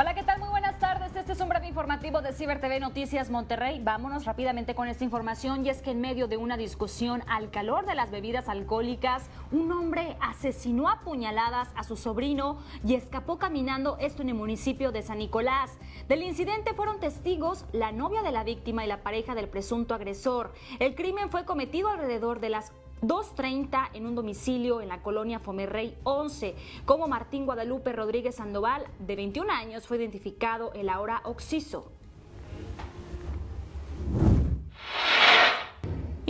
Hola, ¿qué tal? Muy buenas tardes. Este es un breve informativo de Ciber TV Noticias Monterrey. Vámonos rápidamente con esta información y es que en medio de una discusión al calor de las bebidas alcohólicas, un hombre asesinó a puñaladas a su sobrino y escapó caminando esto en el municipio de San Nicolás. Del incidente fueron testigos la novia de la víctima y la pareja del presunto agresor. El crimen fue cometido alrededor de las 2.30 en un domicilio en la colonia Fomerrey 11. Como Martín Guadalupe Rodríguez Sandoval, de 21 años, fue identificado el ahora Oxiso.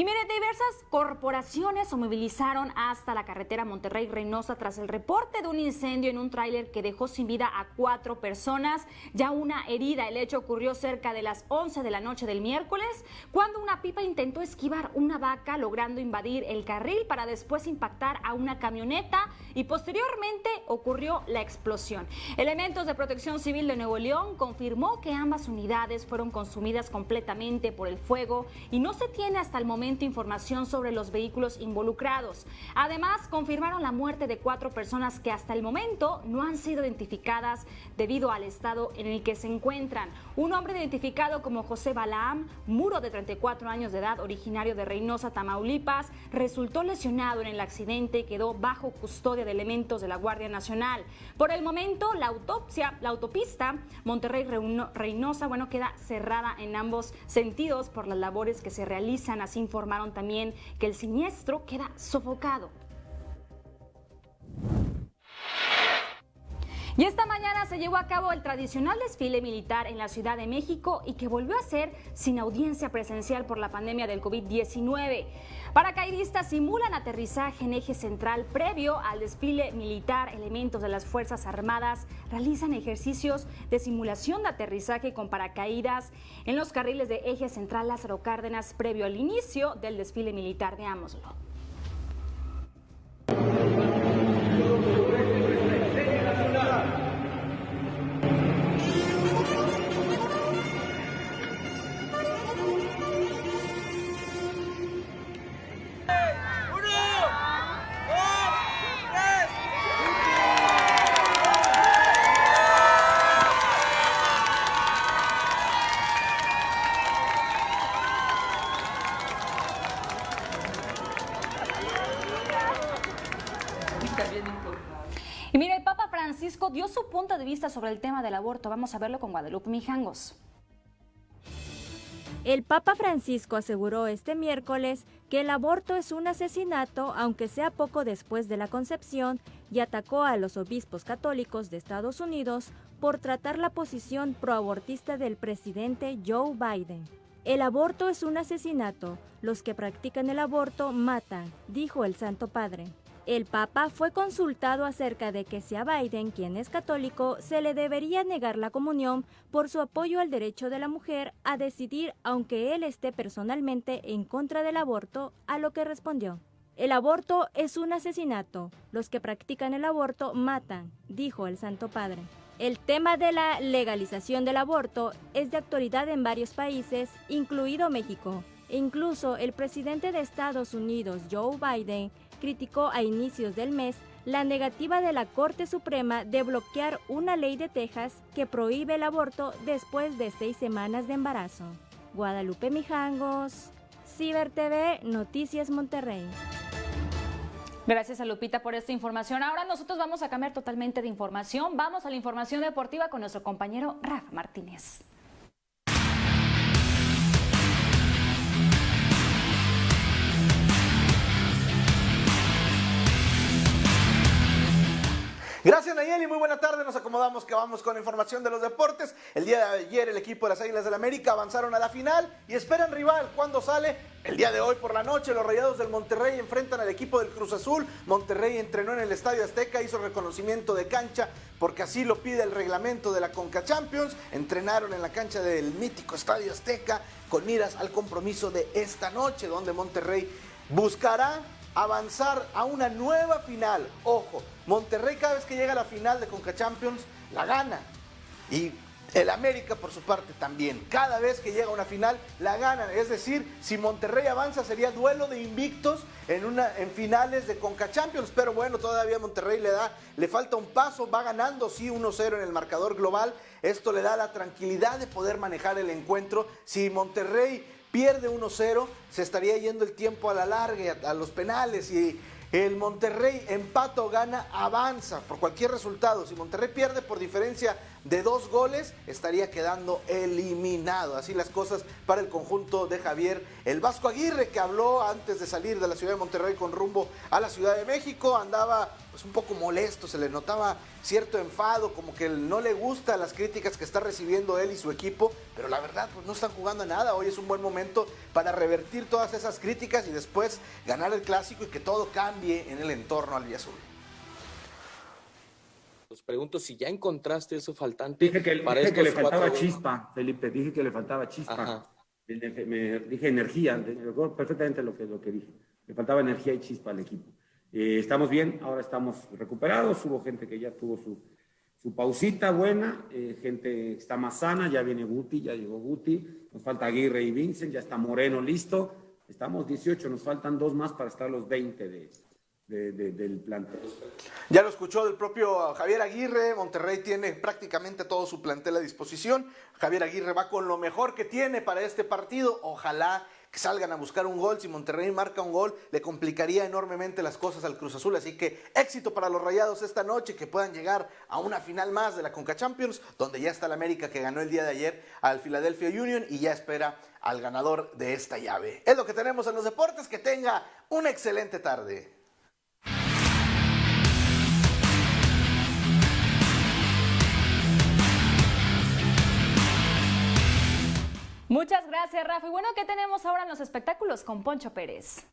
Y mire, diversas corporaciones se movilizaron hasta la carretera Monterrey-Reynosa tras el reporte de un incendio en un tráiler que dejó sin vida a cuatro personas, ya una herida. El hecho ocurrió cerca de las 11 de la noche del miércoles, cuando una pipa intentó esquivar una vaca, logrando invadir el carril para después impactar a una camioneta y posteriormente ocurrió la explosión. Elementos de protección civil de Nuevo León confirmó que ambas unidades fueron consumidas completamente por el fuego y no se tiene hasta el momento información sobre los vehículos involucrados. Además, confirmaron la muerte de cuatro personas que hasta el momento no han sido identificadas debido al estado en el que se encuentran. Un hombre identificado como José Balaam, muro de 34 años de edad, originario de Reynosa, Tamaulipas, resultó lesionado en el accidente y quedó bajo custodia de elementos de la Guardia Nacional. Por el momento, la autopsia, la autopista Monterrey-Reynosa, bueno, queda cerrada en ambos sentidos por las labores que se realizan, así informaron también que el siniestro queda sofocado. Y esta mañana se llevó a cabo el tradicional desfile militar en la Ciudad de México y que volvió a ser sin audiencia presencial por la pandemia del COVID-19. Paracaidistas simulan aterrizaje en eje central previo al desfile militar. Elementos de las Fuerzas Armadas realizan ejercicios de simulación de aterrizaje con paracaídas en los carriles de eje central Lázaro Cárdenas previo al inicio del desfile militar. Veámoslo. Dio su punto de vista sobre el tema del aborto. Vamos a verlo con Guadalupe Mijangos. El Papa Francisco aseguró este miércoles que el aborto es un asesinato, aunque sea poco después de la concepción, y atacó a los obispos católicos de Estados Unidos por tratar la posición proabortista del presidente Joe Biden. El aborto es un asesinato. Los que practican el aborto matan, dijo el Santo Padre. El Papa fue consultado acerca de que si a Biden, quien es católico, se le debería negar la comunión por su apoyo al derecho de la mujer a decidir aunque él esté personalmente en contra del aborto, a lo que respondió. El aborto es un asesinato. Los que practican el aborto matan, dijo el Santo Padre. El tema de la legalización del aborto es de actualidad en varios países, incluido México. E incluso el presidente de Estados Unidos, Joe Biden, criticó a inicios del mes la negativa de la Corte Suprema de bloquear una ley de Texas que prohíbe el aborto después de seis semanas de embarazo. Guadalupe Mijangos, Ciber TV, Noticias Monterrey. Gracias a Lupita por esta información. Ahora nosotros vamos a cambiar totalmente de información. Vamos a la información deportiva con nuestro compañero Rafa Martínez. Gracias Nayeli, muy buena tarde. Nos acomodamos que vamos con información de los deportes. El día de ayer el equipo de las Águilas del la América avanzaron a la final y esperan rival. ¿Cuándo sale? El día de hoy por la noche los Rayados del Monterrey enfrentan al equipo del Cruz Azul. Monterrey entrenó en el Estadio Azteca, hizo reconocimiento de cancha porque así lo pide el reglamento de la Conca Champions. Entrenaron en la cancha del mítico Estadio Azteca con miras al compromiso de esta noche donde Monterrey buscará avanzar a una nueva final. Ojo, Monterrey cada vez que llega a la final de Conca Champions la gana. Y El América, por su parte, también. Cada vez que llega a una final, la ganan. Es decir, si Monterrey avanza, sería duelo de invictos en, una, en finales de Conca Champions. Pero bueno, todavía Monterrey le da, le falta un paso. Va ganando, sí, 1-0 en el marcador global. Esto le da la tranquilidad de poder manejar el encuentro. Si Monterrey pierde 1-0, se estaría yendo el tiempo a la larga, a los penales y el Monterrey empata o gana, avanza por cualquier resultado. Si Monterrey pierde por diferencia de dos goles, estaría quedando eliminado. Así las cosas para el conjunto de Javier el Vasco Aguirre, que habló antes de salir de la ciudad de Monterrey con rumbo a la Ciudad de México. Andaba pues, un poco molesto, se le notaba cierto enfado, como que no le gusta las críticas que está recibiendo él y su equipo, pero la verdad, pues no están jugando a nada. Hoy es un buen momento para revertir todas esas críticas y después ganar el clásico y que todo cambie en el entorno al Azul. Os pregunto si ya encontraste eso faltante. Dije que, dije que le faltaba chispa, Felipe. Dije que le faltaba chispa. Me, dije energía. recuerdo perfectamente lo que, lo que dije. Le faltaba energía y chispa al equipo. Eh, estamos bien, ahora estamos recuperados. Hubo gente que ya tuvo su, su pausita buena, eh, gente está más sana. Ya viene Guti, ya llegó Guti. Nos falta Aguirre y Vincent, ya está Moreno listo. Estamos 18, nos faltan dos más para estar los 20 de, del plantel. Ya lo escuchó del propio Javier Aguirre, Monterrey tiene prácticamente todo su plantel a disposición, Javier Aguirre va con lo mejor que tiene para este partido, ojalá que salgan a buscar un gol, si Monterrey marca un gol le complicaría enormemente las cosas al Cruz Azul, así que éxito para los Rayados esta noche, que puedan llegar a una final más de la Conca Champions, donde ya está el América que ganó el día de ayer al Philadelphia Union y ya espera al ganador de esta llave. Es lo que tenemos en los deportes, que tenga una excelente tarde. Muchas gracias, Rafa. Y bueno, ¿qué tenemos ahora en los espectáculos con Poncho Pérez?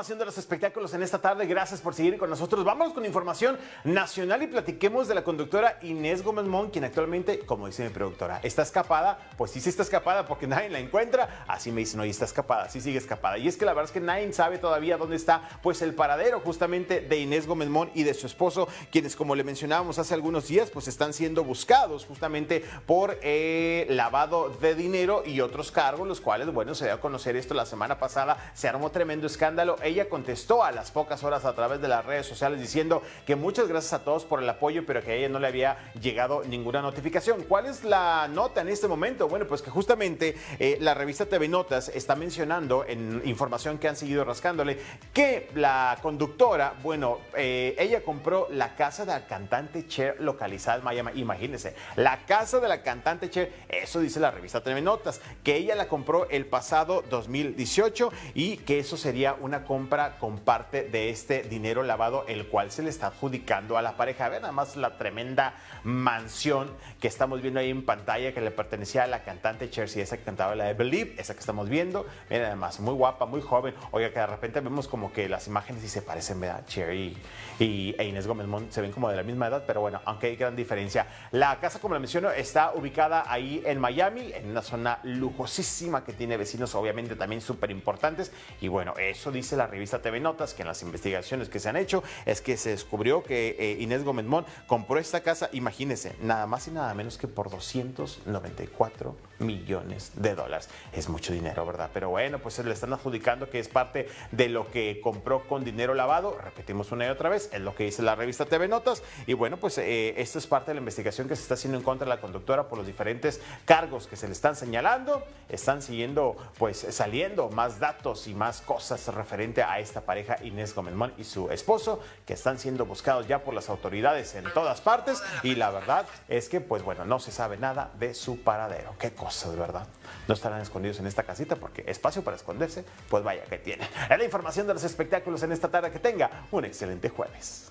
Información de los espectáculos en esta tarde. Gracias por seguir con nosotros. Vamos con información nacional y platiquemos de la conductora Inés Gómez Mon, quien actualmente, como dice mi productora, está escapada. Pues sí, sí está escapada porque nadie la encuentra. Así me dicen, oye, está escapada, sí sigue escapada. Y es que la verdad es que nadie sabe todavía dónde está, pues el paradero justamente de Inés Gómez Mon y de su esposo, quienes, como le mencionábamos hace algunos días, pues están siendo buscados justamente por eh, lavado de dinero y otros cargos, los cuales, bueno, se dio a conocer esto la semana pasada. Se armó tremendo escándalo ella contestó a las pocas horas a través de las redes sociales diciendo que muchas gracias a todos por el apoyo, pero que a ella no le había llegado ninguna notificación. ¿Cuál es la nota en este momento? Bueno, pues que justamente eh, la revista TV Notas está mencionando en información que han seguido rascándole que la conductora, bueno, eh, ella compró la casa de la cantante Cher localizada en Miami. Imagínense, la casa de la cantante Cher, eso dice la revista TV Notas, que ella la compró el pasado 2018 y que eso sería un una compra con parte de este dinero lavado, el cual se le está adjudicando a la pareja. Vean nada más la tremenda mansión que estamos viendo ahí en pantalla que le pertenecía a la cantante Chelsea, esa que cantaba la de Believe, esa que estamos viendo. Miren, además, muy guapa, muy joven. Oiga, que de repente vemos como que las imágenes y se parecen, ¿verdad? Cherry y, e Inés Gómez Mont se ven como de la misma edad, pero bueno, aunque hay gran diferencia. La casa, como la menciono, está ubicada ahí en Miami, en una zona lujosísima que tiene vecinos, obviamente, también súper importantes. Y bueno, eso dice la revista TV Notas que en las investigaciones que se han hecho es que se descubrió que eh, Inés Gómez Mon compró esta casa, imagínense, nada más y nada menos que por 294 millones de dólares. Es mucho dinero, ¿verdad? Pero bueno, pues se le están adjudicando que es parte de lo que compró con dinero lavado. Repetimos una y otra vez, es lo que dice la revista TV Notas. Y bueno, pues eh, esto es parte de la investigación que se está haciendo en contra de la conductora por los diferentes cargos que se le están señalando. Están siguiendo, pues saliendo más datos y más cosas referente a esta pareja Inés Gómez y su esposo, que están siendo buscados ya por las autoridades en todas partes. Y la verdad es que, pues bueno, no se sabe nada de su paradero. Qué cosa de ¿verdad? No estarán escondidos en esta casita porque espacio para esconderse, pues vaya que tienen. Es la información de los espectáculos en esta tarde. Que tenga un excelente jueves.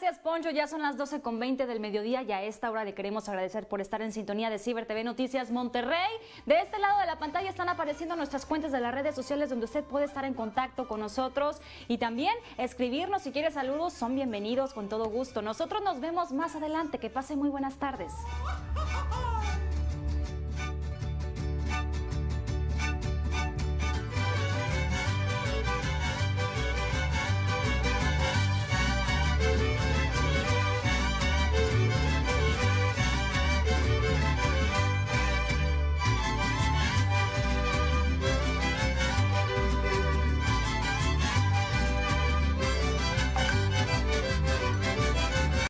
Gracias. Poncho. Ya son las 12 con 20 del mediodía y a esta hora le queremos agradecer por estar en sintonía de Ciber TV Noticias Monterrey. De este lado de la pantalla están apareciendo nuestras cuentas de las redes sociales donde usted puede estar en contacto con nosotros y también escribirnos si quiere saludos. Son bienvenidos con todo gusto. Nosotros nos vemos más adelante. Que pase muy buenas tardes.